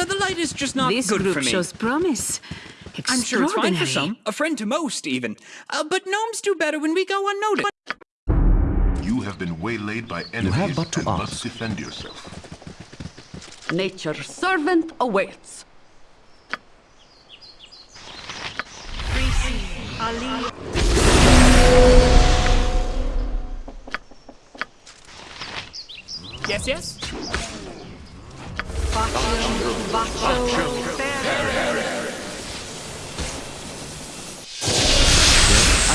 No, the light is just not this good group for me. shows promise. I'm sure it's fine for some, a friend to most, even. Uh, but gnomes do better when we go unnoticed. You have been waylaid by enemies you have but to and ask. must defend yourself. Nature's servant awaits. Yes, yes? I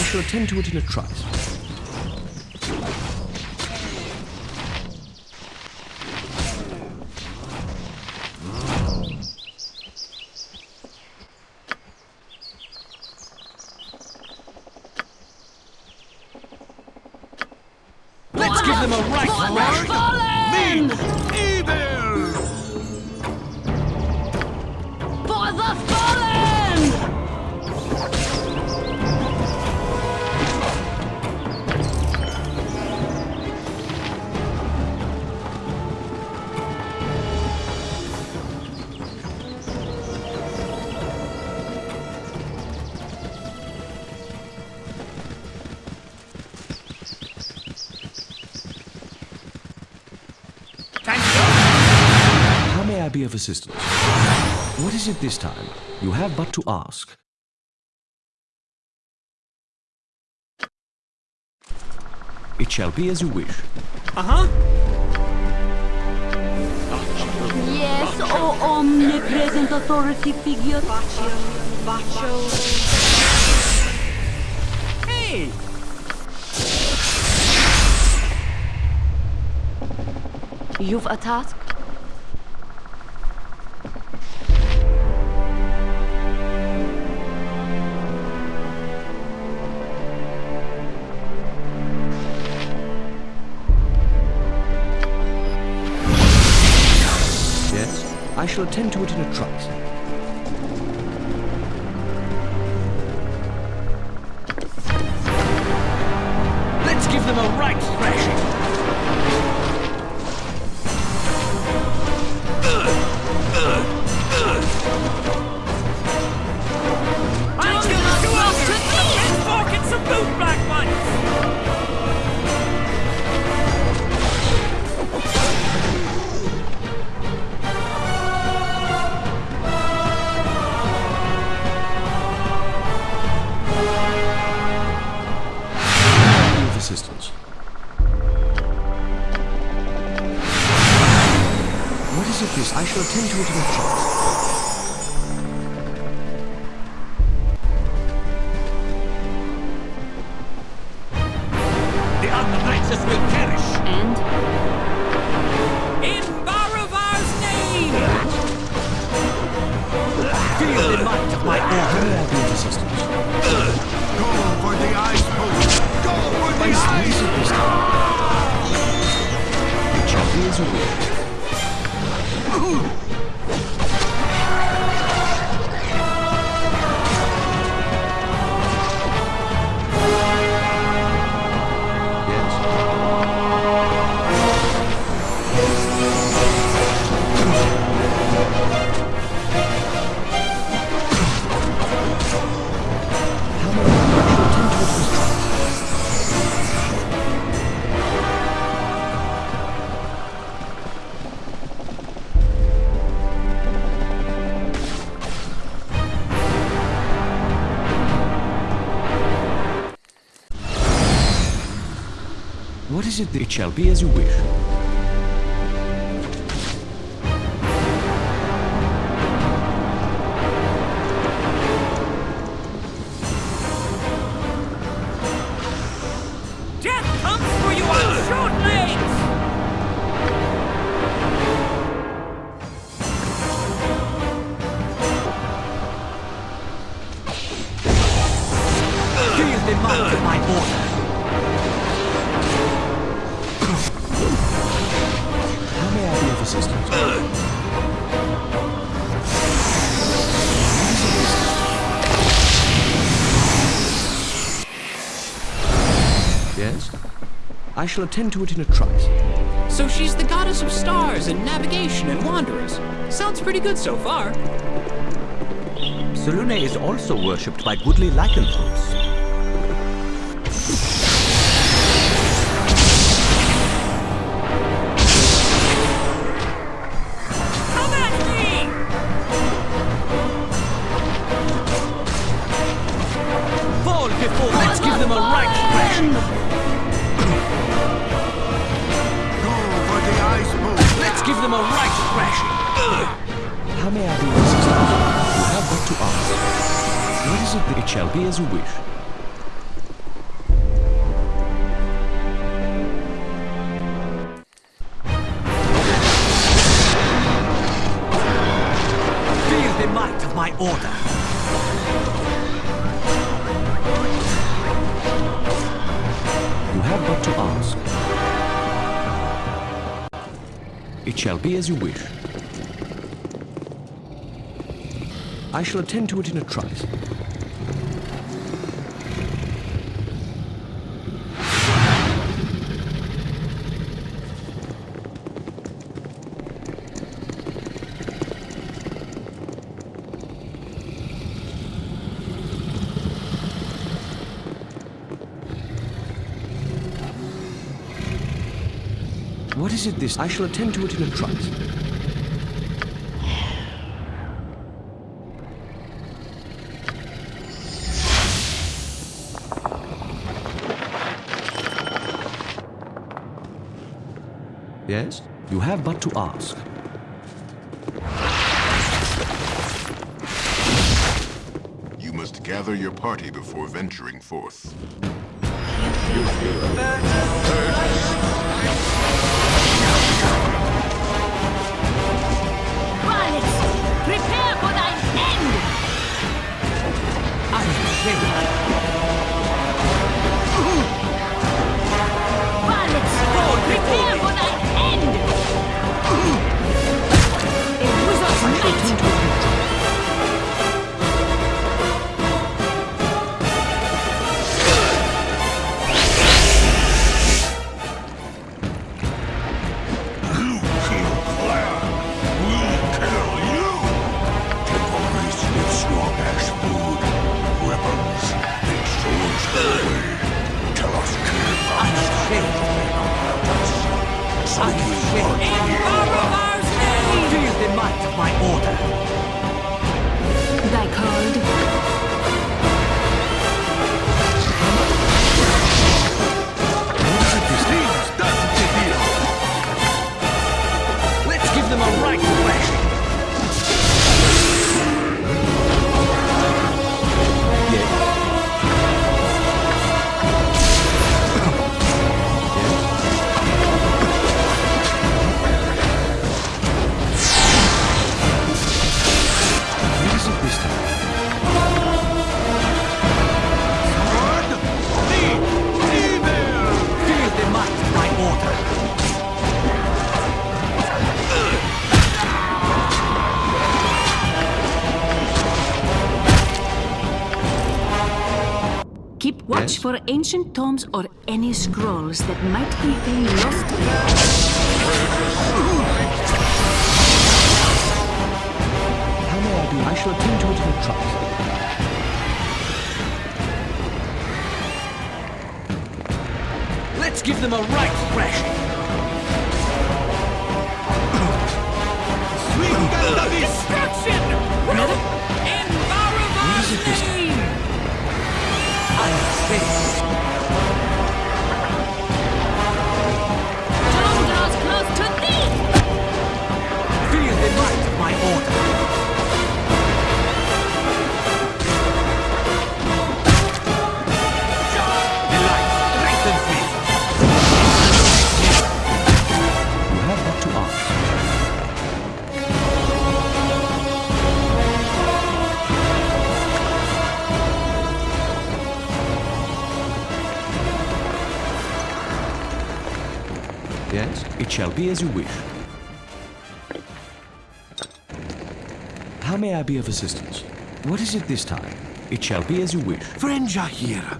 shall attend to it in a trice. Be of assistance? What is it this time? You have but to ask. It shall be as you wish. Uh-huh. Yes, O omnipresent authority figure. Hey! You've a task? I shall attend to it in a trice. Let's give them a right thrashing. This? I shall attend to it in a trice. What is it that it shall be as you wish? I shall attend to it in a trice. So she's the goddess of stars and navigation and wanderers. Sounds pretty good so far. Selune is also worshipped by goodly lycanthropes. It shall be as you wish. I shall attend to it in a trice. What is it this? I shall attend to it in a trice. Yes? You have but to ask. You must gather your party before venturing forth. I name! Feel the might of my order. Thy called. Watch Yes? for ancient tomes or any scrolls that might contain lost How may I be? I shall attend to it in a trice. Let's give them a right thrashing. Swing the beast! Destruction! In Baravar's shall be as you wish. How may I be of assistance? What is it this time? It shall be as you wish. Friend Jaheira,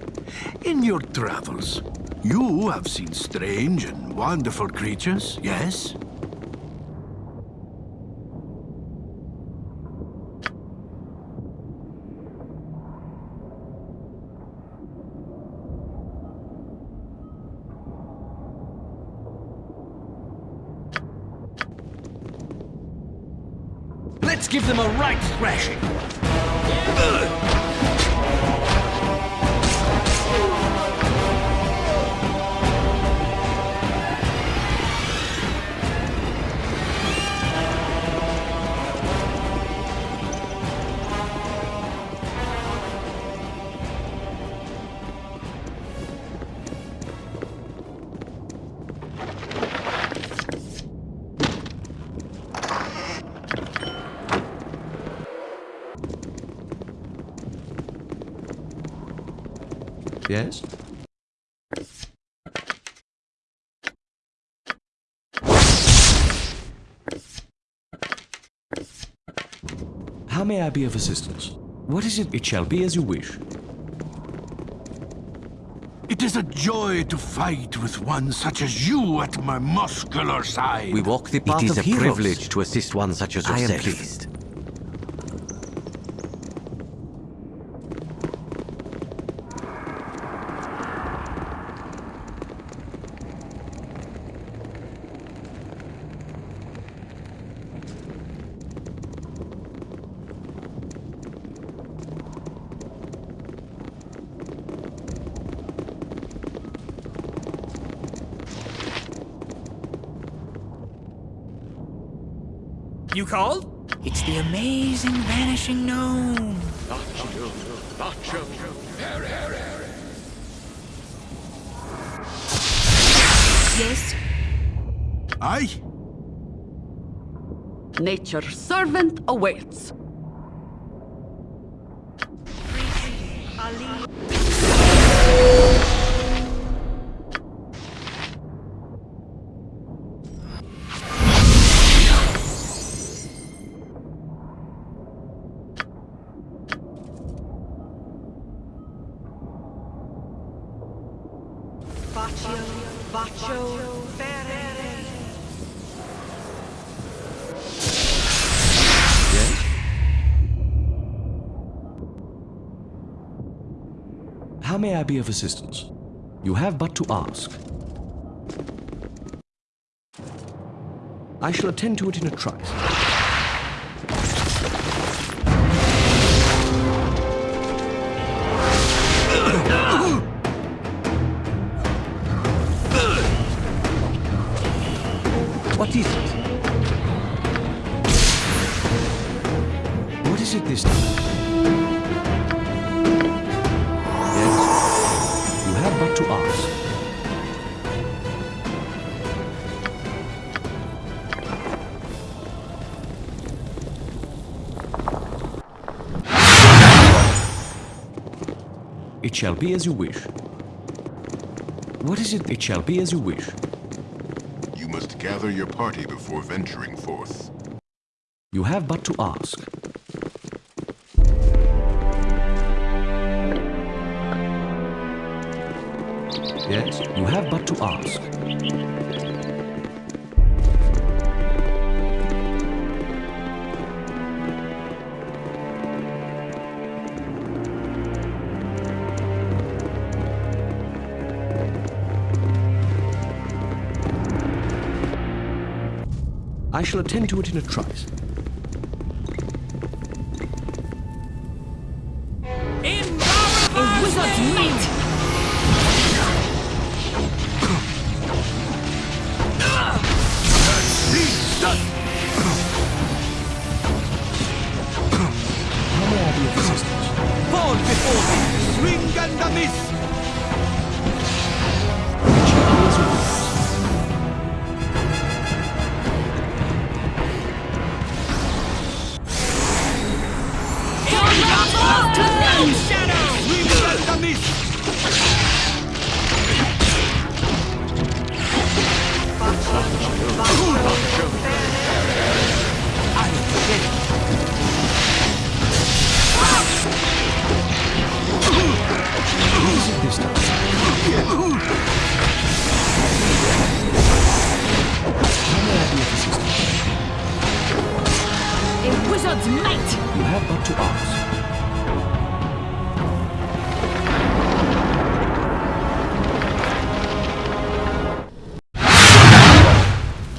in your travels, you have seen strange and wonderful creatures, yes? Let's give them a right thrashing. Yes? How may I be of assistance? What is it? It shall be as you wish. It is a joy to fight with one such as you at my muscular side. We walk the path is of a heroes. privilege to assist one such as yourself. I yourself. am pleased. You called? It's the amazing vanishing gnome. Yes, Aye? nature's servant awaits. I be of assistance? You have but to ask. I shall attend to it in a trice. It shall be as you wish. What is it? It shall be as you wish. You must gather your party before venturing forth. You have but to ask. Yes, you have but to ask. I shall attend to it in a trice. Wizard's might! You have but to ask.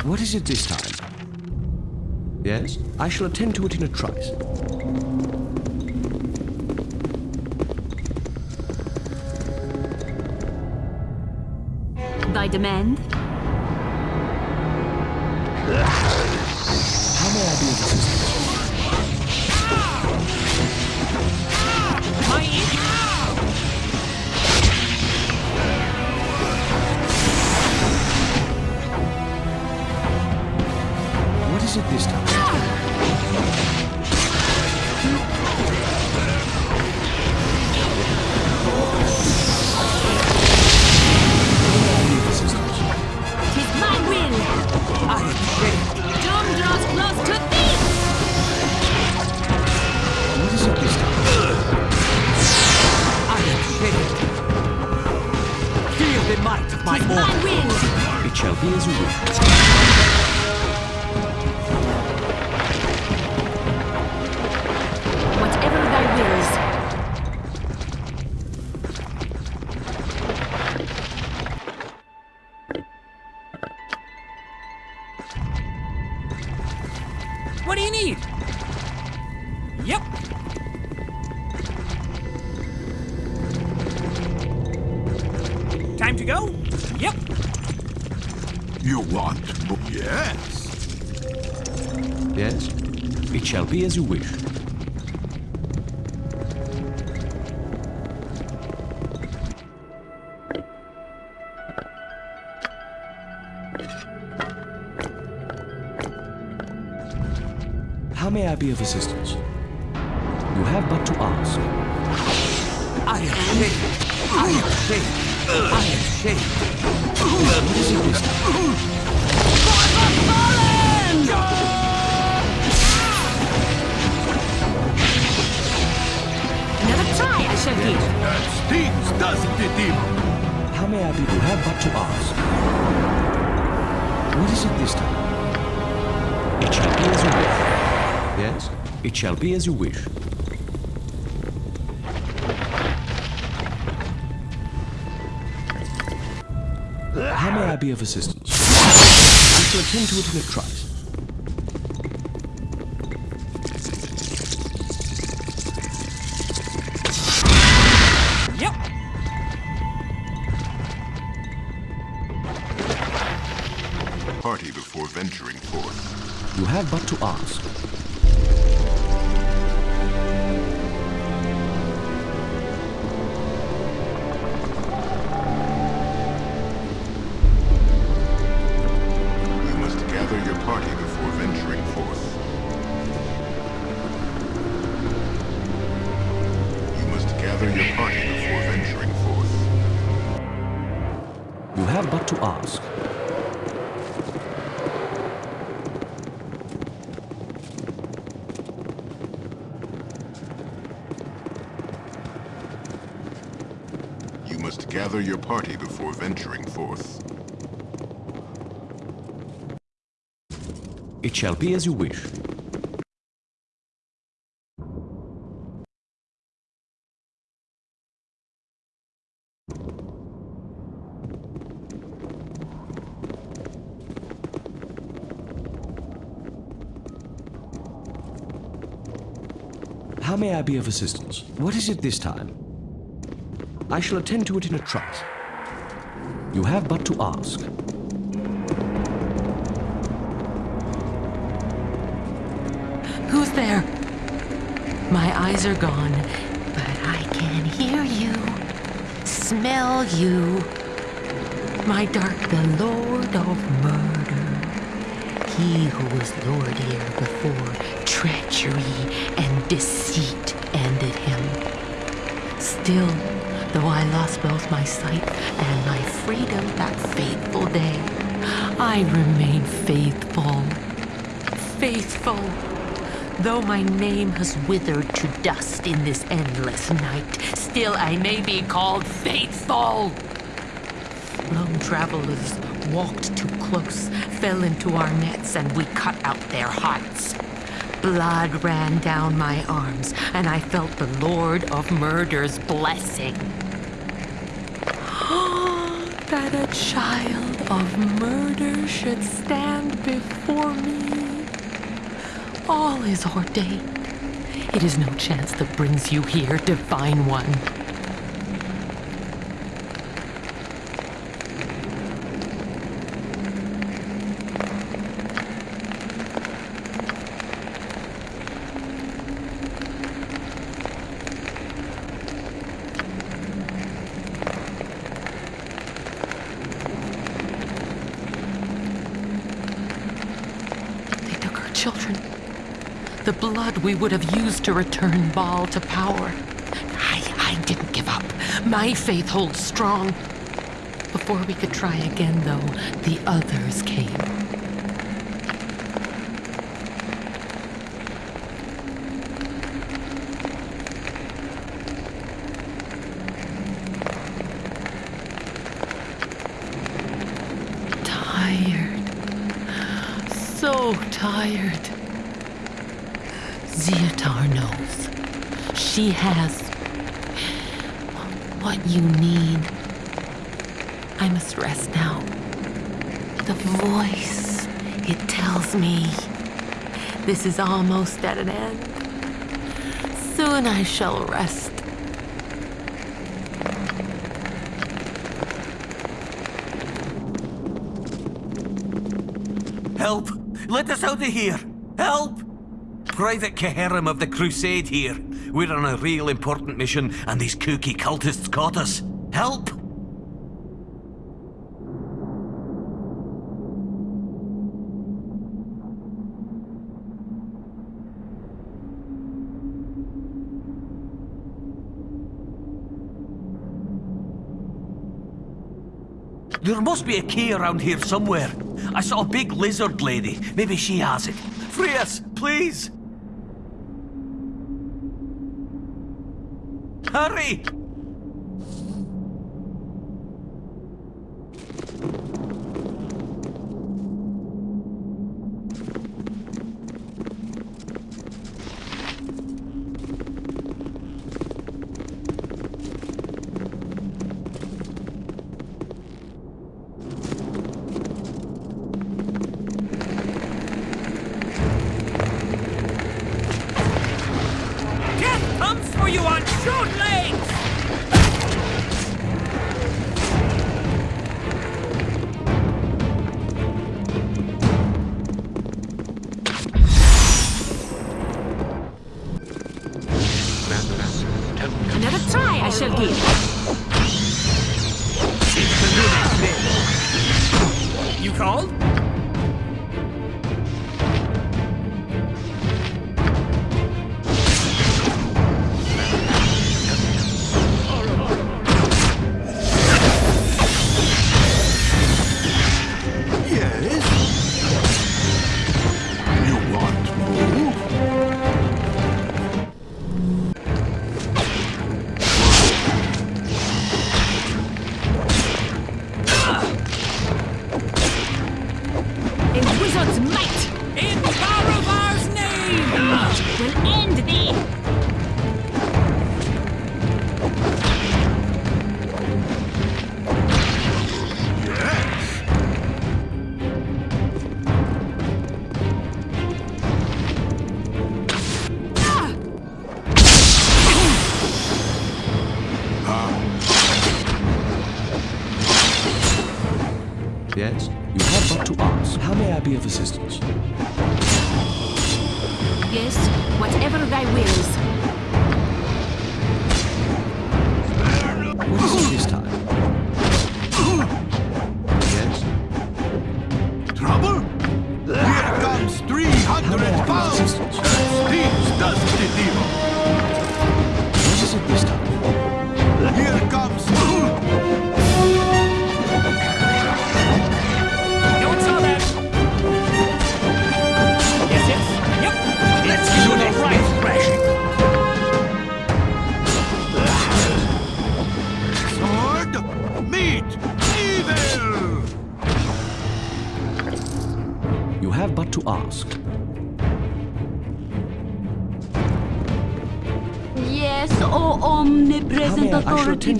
What is it this time? Yes? I shall attend to it in a trice. Demand? Shall be as you wish. How may I be of assistance? As you wish. How may I be of assistance? I shall attend to it in a trice. Yep. Party before venturing forth. You have but to ask. Shall be as you wish. How may I be of assistance? What is it this time? I shall attend to it in a trice. You have but to ask. Eyes are gone, but I can hear you, smell you. My dark, the Lord of Murder. He who was Lord here before treachery and deceit ended him. Still, though I lost both my sight and my freedom that fateful day, I remain faithful. Faithful. Though my name has withered to dust in this endless night, still I may be called faithful. Lone travelers walked too close, fell into our nets, and we cut out their hearts. Blood ran down my arms, and I felt the Lord of Murder's blessing. that a child of murder should stand before me. All is ordained. It is no chance that brings you here, Divine One. They took our children. The blood we would have used to return Bhaal to power. I, I didn't give up. My faith holds strong. Before we could try again, though, the others came. Tired. So tired. Zeotar knows. She has what you need. I must rest now. The voice, it tells me this is almost at an end. Soon I shall rest. Help! Let us out of here! Private Keherim of the Crusade here. We're on a real important mission, and these kooky cultists caught us. Help! There must be a key around here somewhere. I saw a big lizard lady. Maybe she has it. Free us, please! Hurry!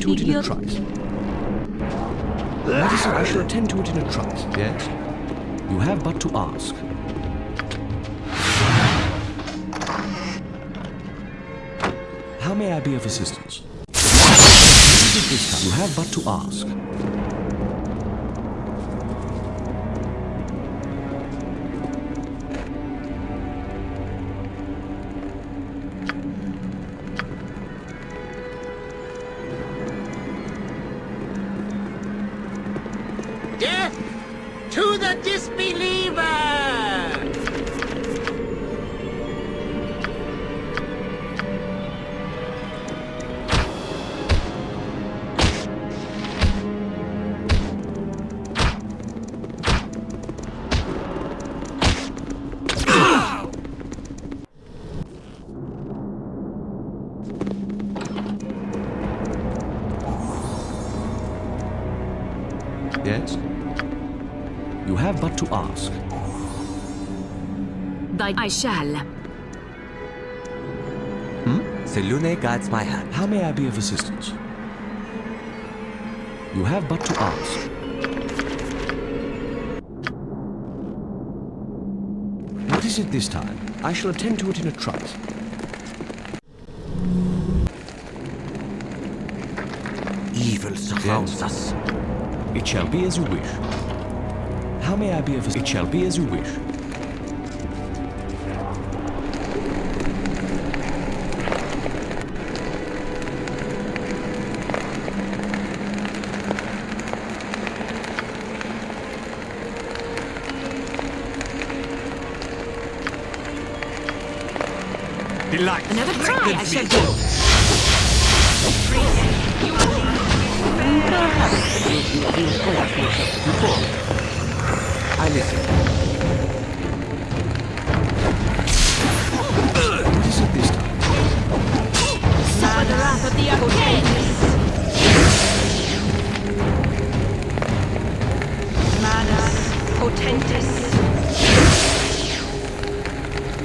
to it in a trice. I shall attend to it in a trice. Yes? You have but to ask. How may I be of assistance? You have but to ask. Thy I shall. Hmm? Selune guides my hand. How may I be of assistance? You have but to ask. What is it this time? I shall attend to it in a trice. Evil surrounds us. It shall be as you wish. How may I be of assistance? It shall be as you wish. Delight. Another try I shall give. I listen. What is it this time? Suffer the wrath of the Arcanes! Manus potentis.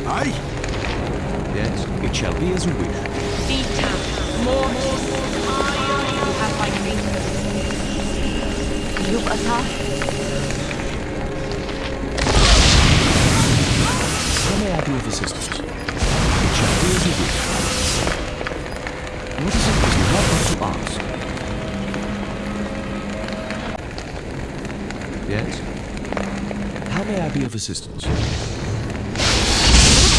Aye? It shall be as you wish. Vita mortis. You have my greetings. How may I be of assistance? It shall be as you wish. What is it that you have but to ask? Yes? How may I be of assistance?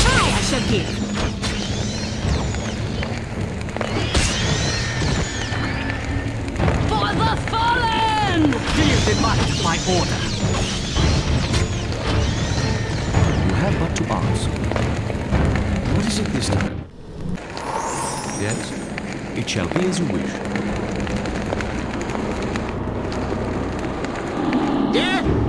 Try I shall give. Ask. What is it this time? Yes? It shall be as you wish. Death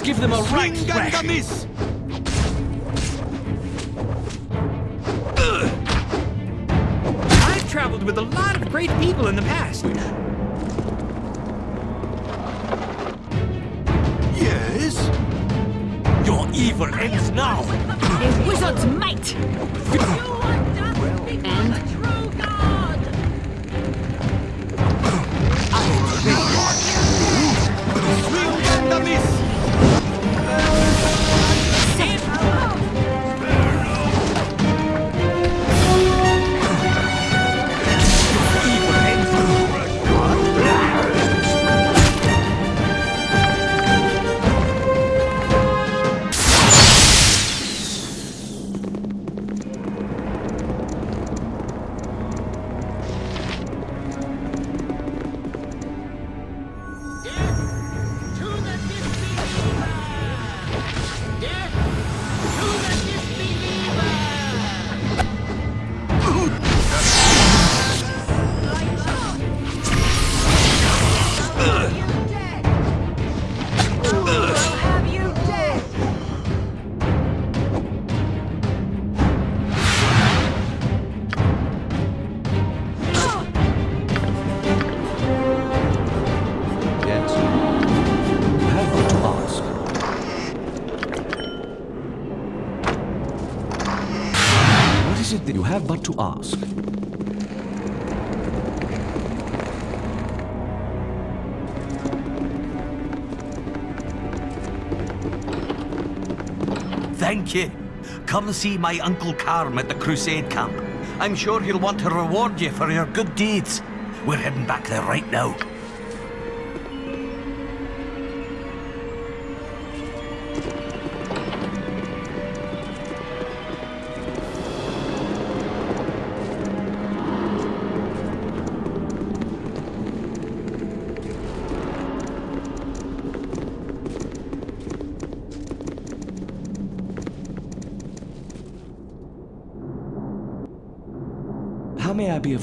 Let's give them a right Swing and a miss! I've traveled with a lot of great people in the past. Yes? Your evil ends now. A wizard's might! And ask? Thank you. Come see my Uncle Carm at the Crusade camp. I'm sure he'll want to reward you for your good deeds. We're heading back there right now.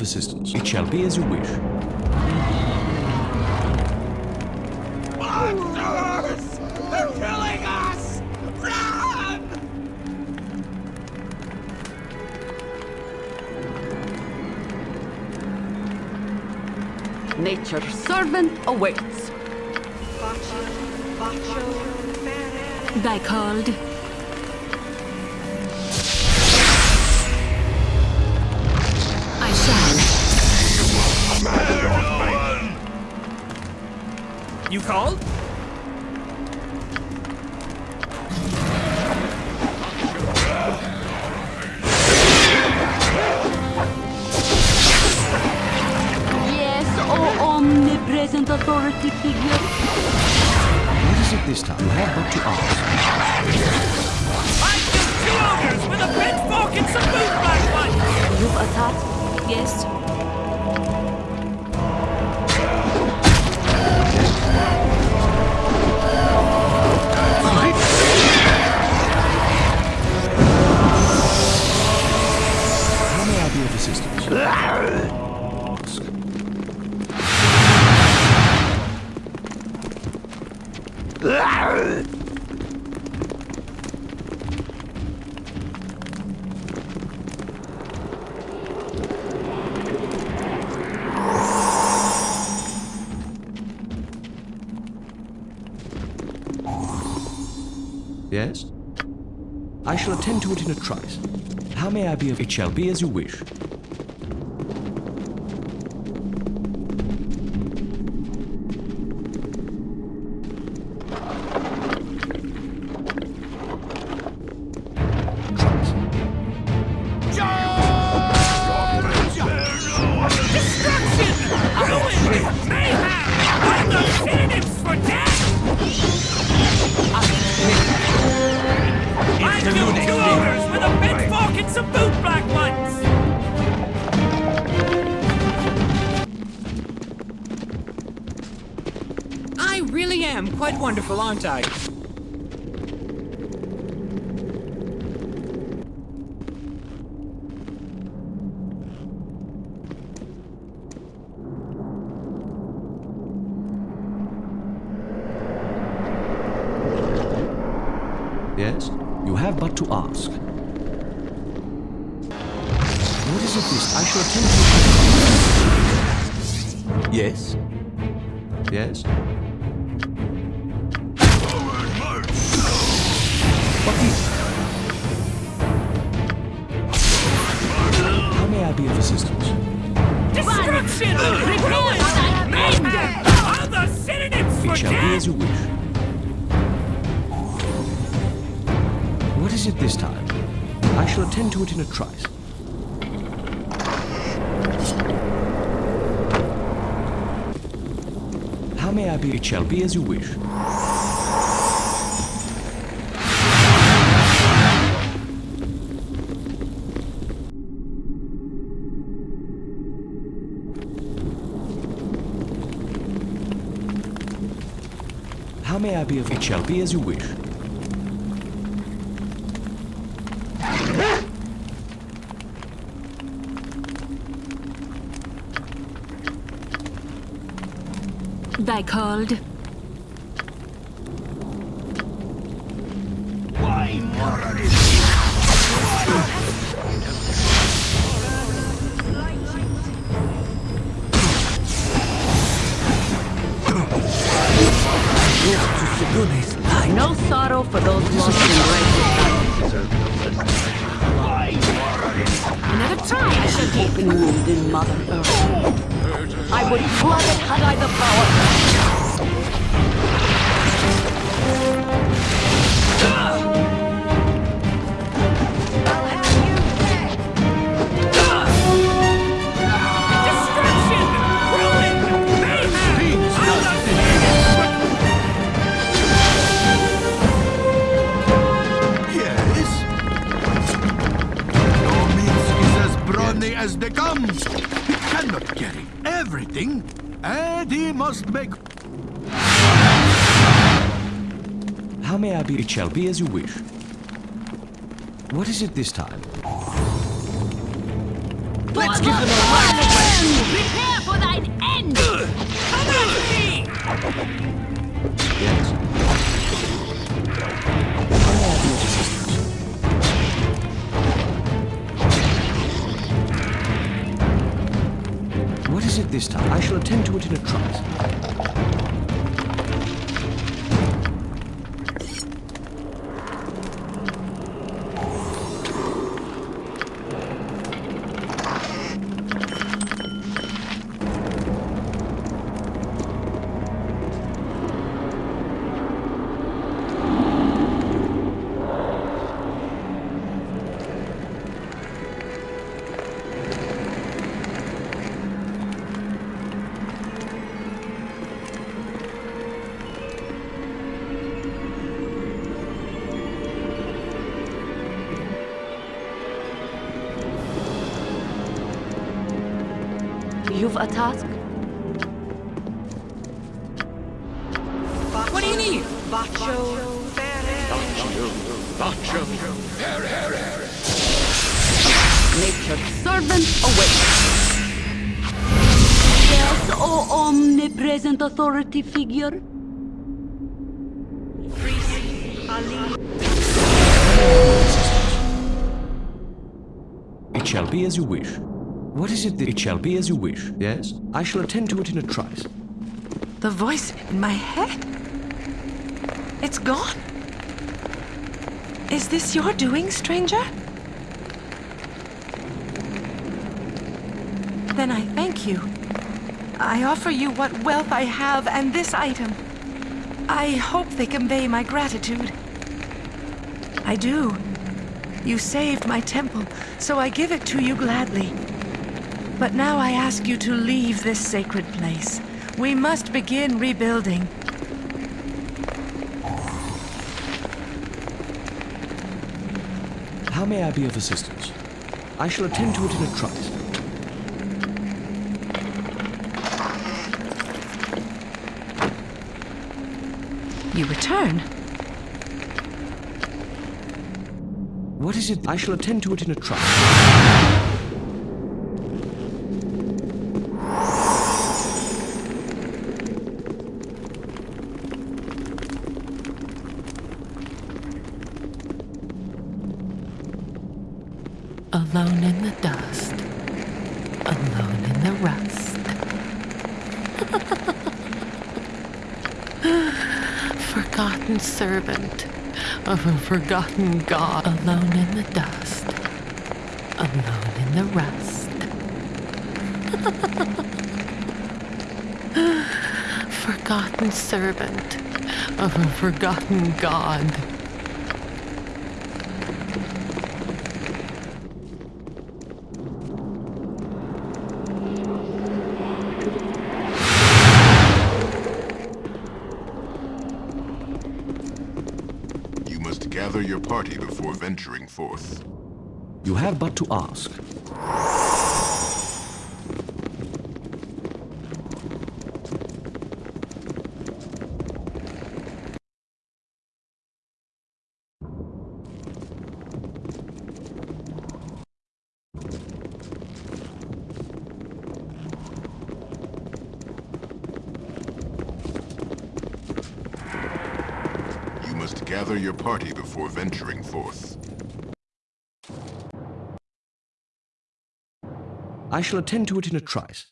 Assistance? It shall be as you wish. Monsters! They're killing us! Run! Nature's servant awaits. Thy called. Called? Yes, oh omnipresent authority figure. Shall attend to it in a trice. How may I be of... It shall be as you wish. Quite as you wish. How may I be of? It shall be as you wish. Thy called. May I be? It shall be as you wish. What is it this time? Let's give them a Prepare for thine end! Come at me! Yes? How may I be of assistance? What is it this time? I shall attend to it in a trice. Authority figure. It shall be as you wish. What is it that it shall be as you wish? Yes? I shall attend to it in a trice. The voice in my head. It's gone. Is this your doing, stranger? Then I thank you. I offer you what wealth I have and this item. I hope they convey my gratitude. I do. You saved my temple, so I give it to you gladly. But now I ask you to leave this sacred place. We must begin rebuilding. How may I be of assistance? I shall attend to it in a trice. You return. What is it? I shall attend to it in a trice. Alone in the dust, alone in the rust. Forgotten servant of a forgotten God, alone in the dust, alone in the rust. forgotten servant of a forgotten God. You must gather your party before venturing forth. You have but to ask. You must gather your party before venturing forth. I shall attend to it in a trice.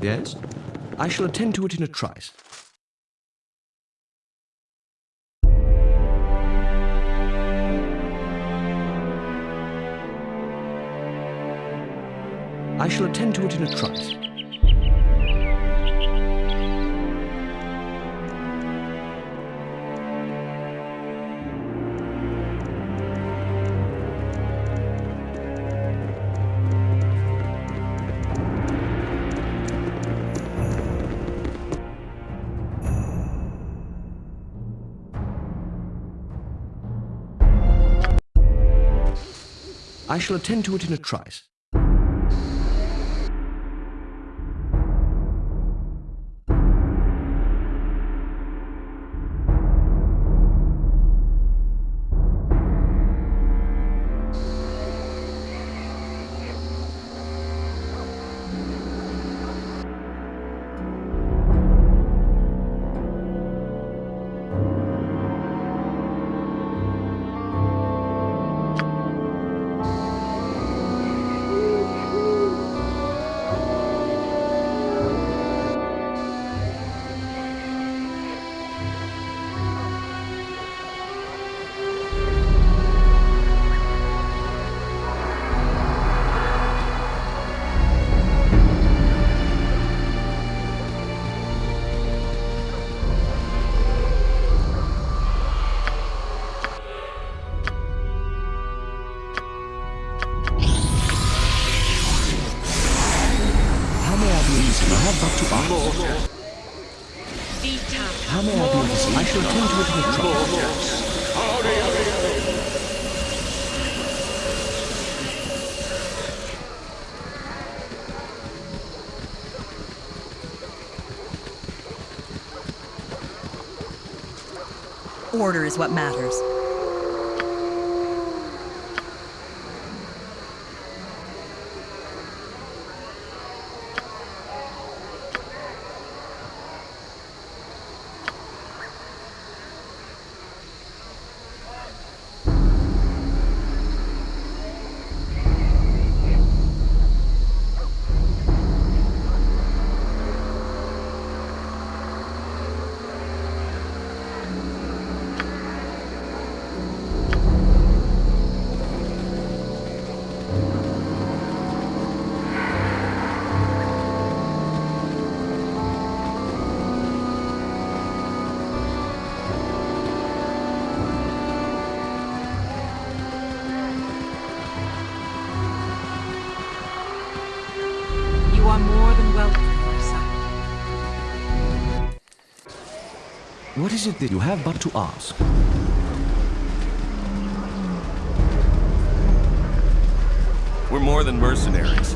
Yes? I shall attend to it in a trice. I shall attend to it in a trice. I shall attend to it in a trice. Attend to it a. Order is what matters. Is it that you have but to ask? We're more than mercenaries.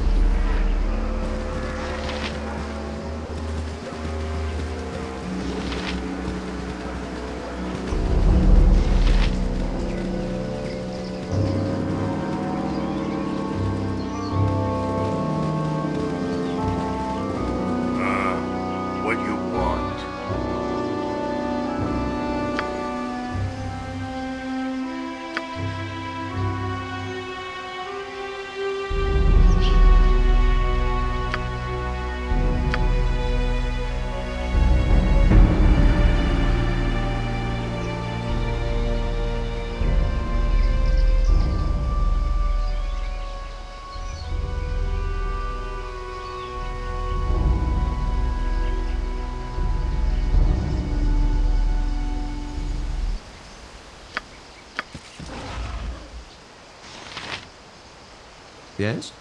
Yes?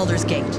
For Baldur's Gate.